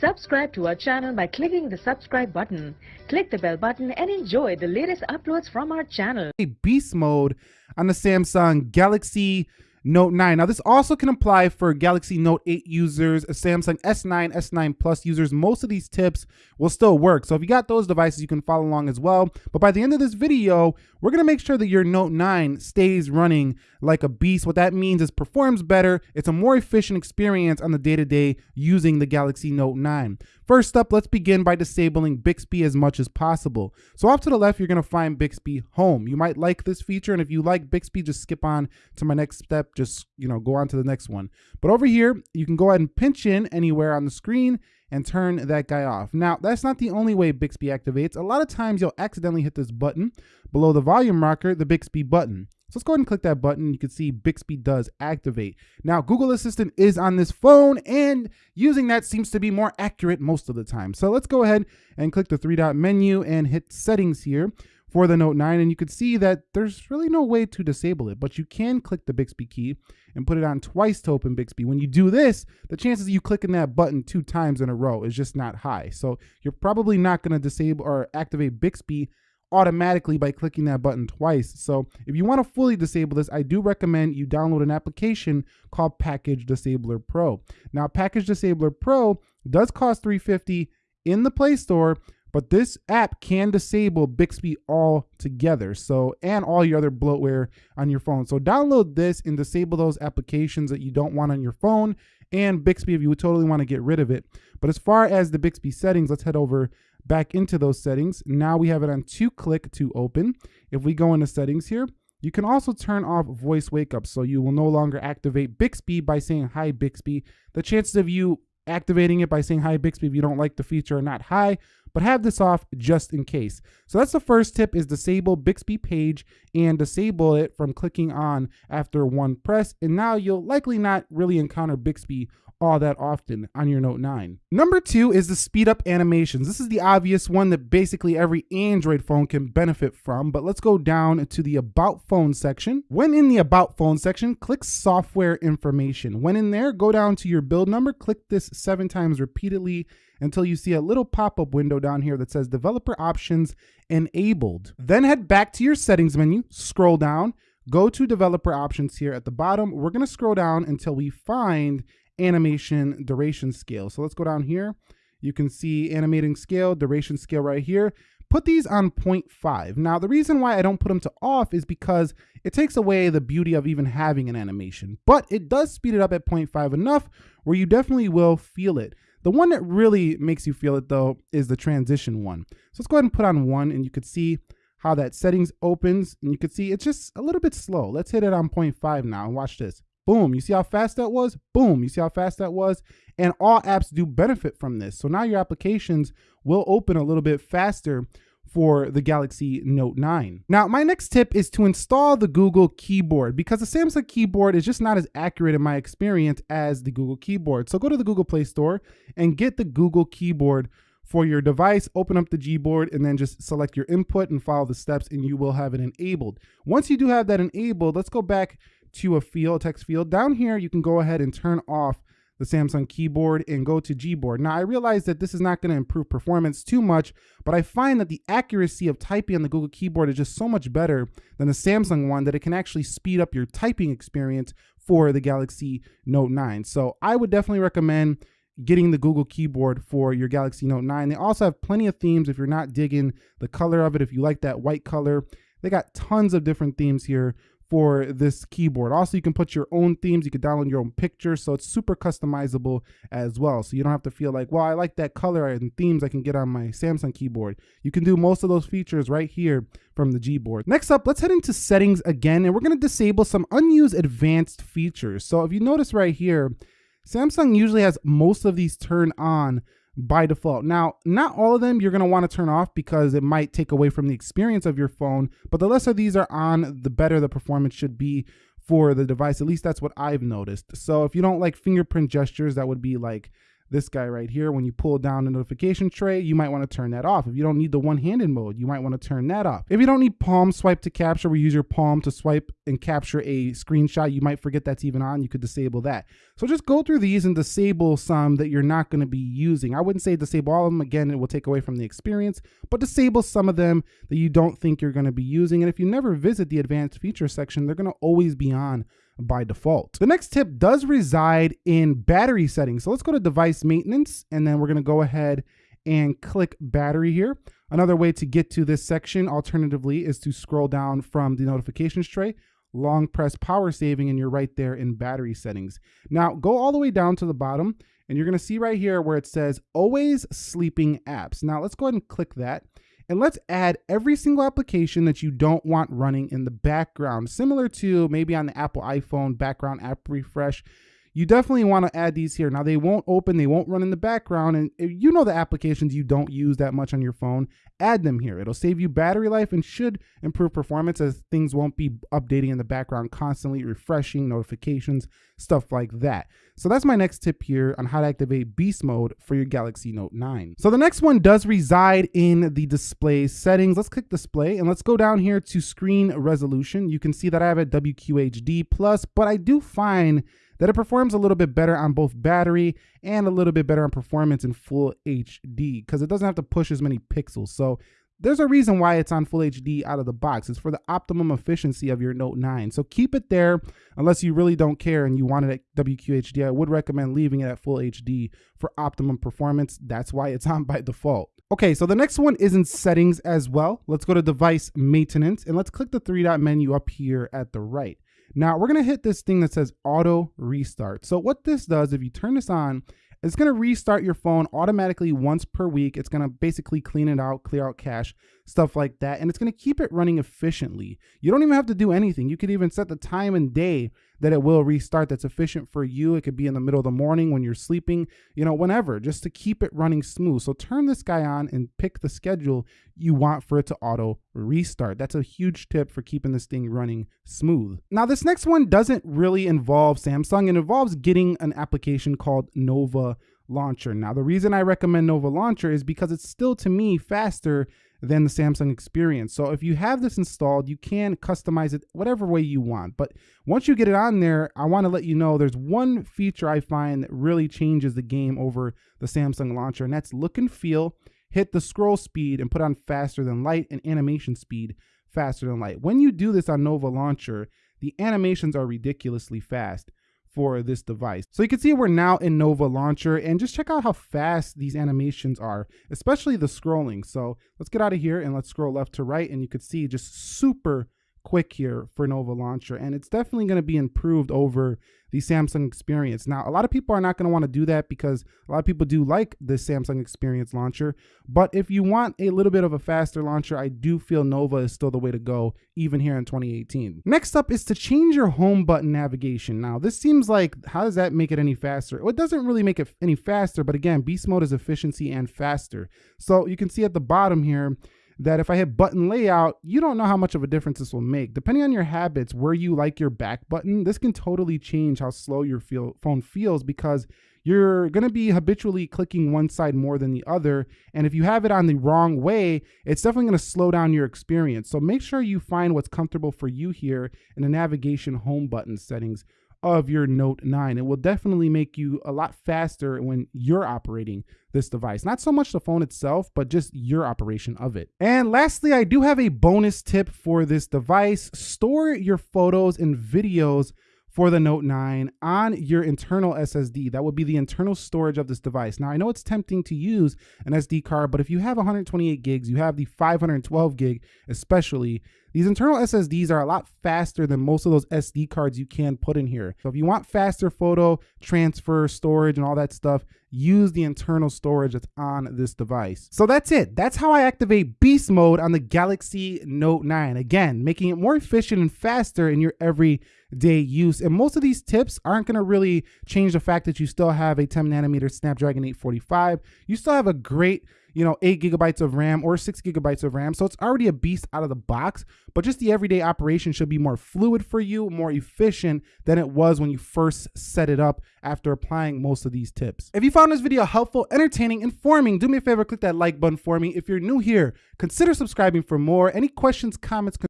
Subscribe to our channel by clicking the subscribe button. Click the bell button and enjoy the latest uploads from our channel. beast mode on the Samsung Galaxy Note 9. Now, this also can apply for Galaxy Note 8 users, Samsung S9, S9 Plus users. Most of these tips will still work. So if you got those devices, you can follow along as well. But by the end of this video, we're going to make sure that your Note 9 stays running like a beast. What that means is performs better. It's a more efficient experience on the day-to-day -day using the Galaxy Note 9. First up, let's begin by disabling Bixby as much as possible. So off to the left, you're to find Bixby Home. You might like this feature, and if you like Bixby, just skip on to my next step. Just, you know, go on to the next one. But over here, you can go ahead and pinch in anywhere on the screen and turn that guy off. Now, that's not the only way Bixby activates. A lot of times you'll accidentally hit this button below the volume rocker, the Bixby button. So let's go ahead and click that button. You can see Bixby does activate. Now, Google Assistant is on this phone and using that seems to be more accurate most of the time. So let's go ahead and click the three dot menu and hit settings here for the Note 9 and you can see that there's really no way to disable it, but you can click the Bixby key and put it on twice to open Bixby. When you do this, the chances of you clicking that button two times in a row is just not high. So you're probably not gonna disable or activate Bixby automatically by clicking that button twice. So if you want to fully disable this, I do recommend you download an application called Package Disabler Pro. Now, Package Disabler Pro does cost 350 in the Play Store, but this app can disable Bixby altogether. So, and all your other bloatware on your phone. So download this and disable those applications that you don't want on your phone and Bixby if you would totally want to get rid of it. But as far as the Bixby settings, let's head over back into those settings. Now we have it on two click to open. If we go into settings here, you can also turn off voice wake up so you will no longer activate Bixby by saying hi Bixby. The chances of you activating it by saying hi Bixby if you don't like the feature or not high, but have this off just in case. So that's the first tip is disable Bixby page and disable it from clicking on after one press. And now you'll likely not really encounter Bixby all that often on your Note 9. Number two is the speed up animations. This is the obvious one that basically every Android phone can benefit from, but let's go down to the About Phone section. When in the About Phone section, click Software Information. When in there, go down to your build number, click this seven times repeatedly until you see a little pop-up window down here that says Developer Options Enabled. Then head back to your settings menu, scroll down, go to developer options here at the bottom. We're gonna scroll down until we find animation duration scale. So let's go down here. You can see animating scale, duration scale right here. Put these on 0.5. Now, the reason why I don't put them to off is because it takes away the beauty of even having an animation, but it does speed it up at 0.5 enough where you definitely will feel it. The one that really makes you feel it though is the transition one. So let's go ahead and put on one and you could see how that settings opens and you can see it's just a little bit slow. Let's hit it on 0.5 now and watch this. Boom, you see how fast that was? Boom, you see how fast that was? And all apps do benefit from this. So now your applications will open a little bit faster for the Galaxy Note 9. Now, my next tip is to install the Google keyboard because the Samsung keyboard is just not as accurate in my experience as the Google keyboard. So go to the Google Play Store and get the Google keyboard for your device, open up the Gboard and then just select your input and follow the steps and you will have it enabled. Once you do have that enabled, let's go back to a field, text field. Down here, you can go ahead and turn off the Samsung keyboard and go to Gboard. Now I realize that this is not going to improve performance too much, but I find that the accuracy of typing on the Google keyboard is just so much better than the Samsung one that it can actually speed up your typing experience for the Galaxy Note 9. So I would definitely recommend getting the Google keyboard for your Galaxy Note 9. They also have plenty of themes if you're not digging the color of it, if you like that white color. They got tons of different themes here for this keyboard. Also, you can put your own themes. You can download your own pictures. So it's super customizable as well. So you don't have to feel like, well, I like that color and themes I can get on my Samsung keyboard. You can do most of those features right here from the Gboard. Next up, let's head into settings again, and we're gonna disable some unused advanced features. So if you notice right here, Samsung usually has most of these turned on by default. Now, not all of them you're going to want to turn off because it might take away from the experience of your phone, but the less of these are on, the better the performance should be for the device. At least that's what I've noticed. So if you don't like fingerprint gestures, that would be like this guy right here. When you pull down the notification tray, you might want to turn that off. If you don't need the one-handed mode, you might want to turn that off. If you don't need palm swipe to capture, we use your palm to swipe and capture a screenshot. You might forget that's even on. You could disable that. So just go through these and disable some that you're not going to be using. I wouldn't say disable all of them. Again, it will take away from the experience, but disable some of them that you don't think you're going to be using. And if you never visit the advanced feature section, they're going to always be on by default. The next tip does reside in battery settings. So let's go to device maintenance and then we're gonna go ahead and click battery here. Another way to get to this section alternatively is to scroll down from the notifications tray, long press power saving and you're right there in battery settings. Now go all the way down to the bottom and you're gonna see right here where it says always sleeping apps. Now let's go ahead and click that. And let's add every single application that you don't want running in the background, similar to maybe on the Apple iPhone background app refresh. You definitely want to add these here. Now they won't open, they won't run in the background. And you know the applications you don't use that much on your phone, add them here. It'll save you battery life and should improve performance as things won't be updating in the background constantly, refreshing notifications, stuff like that. So that's my next tip here on how to activate beast mode for your Galaxy Note 9. So the next one does reside in the display settings. Let's click display and let's go down here to screen resolution. You can see that I have a WQHD plus, but I do find that it performs a little bit better on both battery and a little bit better on performance in full HD because it doesn't have to push as many pixels. So there's a reason why it's on full HD out of the box. It's for the optimum efficiency of your Note 9. So keep it there unless you really don't care and you want it at WQHD. I would recommend leaving it at full HD for optimum performance. That's why it's on by default. Okay, so the next one is in settings as well. Let's go to device maintenance and let's click the three dot menu up here at the right. Now we're gonna hit this thing that says auto restart. So what this does, if you turn this on, it's to restart your phone automatically once per week. It's to basically clean it out, clear out cache, stuff like that. And it's to keep it running efficiently. You don't even have to do anything. You could even set the time and day that it will restart that's efficient for you. It could be in the middle of the morning when you're sleeping, you know, whenever, just to keep it running smooth. So turn this guy on and pick the schedule you want for it to auto restart. That's a huge tip for keeping this thing running smooth. Now, this next one doesn't really involve Samsung. It involves getting an application called Nova Launcher. Now, the reason I recommend Nova Launcher is because it's still, to me, faster than the Samsung experience. So if you have this installed, you can customize it whatever way you want. But once you get it on there, I want to let you know there's one feature I find that really changes the game over the Samsung launcher, and that's look and feel. Hit the scroll speed and put on faster than light and animation speed faster than light. When you do this on Nova Launcher, the animations are ridiculously fast for this device. So you can see we're now in Nova Launcher and just check out how fast these animations are, especially the scrolling. So let's get out of here and let's scroll left to right and you can see just super quick here for Nova Launcher. And it's definitely going to be improved over the Samsung experience. Now, a lot of people are not going to want to do that because a lot of people do like the Samsung experience launcher. But if you want a little bit of a faster launcher, I do feel Nova is still the way to go, even here in 2018. Next up is to change your home button navigation. Now, this seems like, how does that make it any faster? Well, it doesn't really make it any faster, but again, beast mode is efficiency and faster. So you can see at the bottom here, that if I hit button layout, you don't know how much of a difference this will make. Depending on your habits, where you like your back button, this can totally change how slow your feel, phone feels because you're going to be habitually clicking one side more than the other. And if you have it on the wrong way, it's definitely going to slow down your experience. So make sure you find what's comfortable for you here in the navigation home button settings of your Note 9. It will definitely make you a lot faster when you're operating this device. Not so much the phone itself, but just your operation of it. And lastly, I do have a bonus tip for this device. Store your photos and videos for the Note 9 on your internal SSD. That would be the internal storage of this device. Now, I know it's tempting to use an SD card, but if you have 128 gigs, you have the 512 gig especially, these internal SSDs are a lot faster than most of those SD cards you can put in here. So if you want faster photo transfer, storage, and all that stuff, use the internal storage that's on this device. So that's it. That's how I activate beast mode on the Galaxy Note 9. Again, making it more efficient and faster in your everyday use. And most of these tips aren't going to really change the fact that you still have a 10 nanometer Snapdragon 845. You still have a great you know, eight gigabytes of RAM or six gigabytes of RAM. So it's already a beast out of the box, but just the everyday operation should be more fluid for you, more efficient than it was when you first set it up after applying most of these tips. If you found this video helpful, entertaining, informing, do me a favor, click that like button for me. If you're new here, consider subscribing for more. Any questions, comments,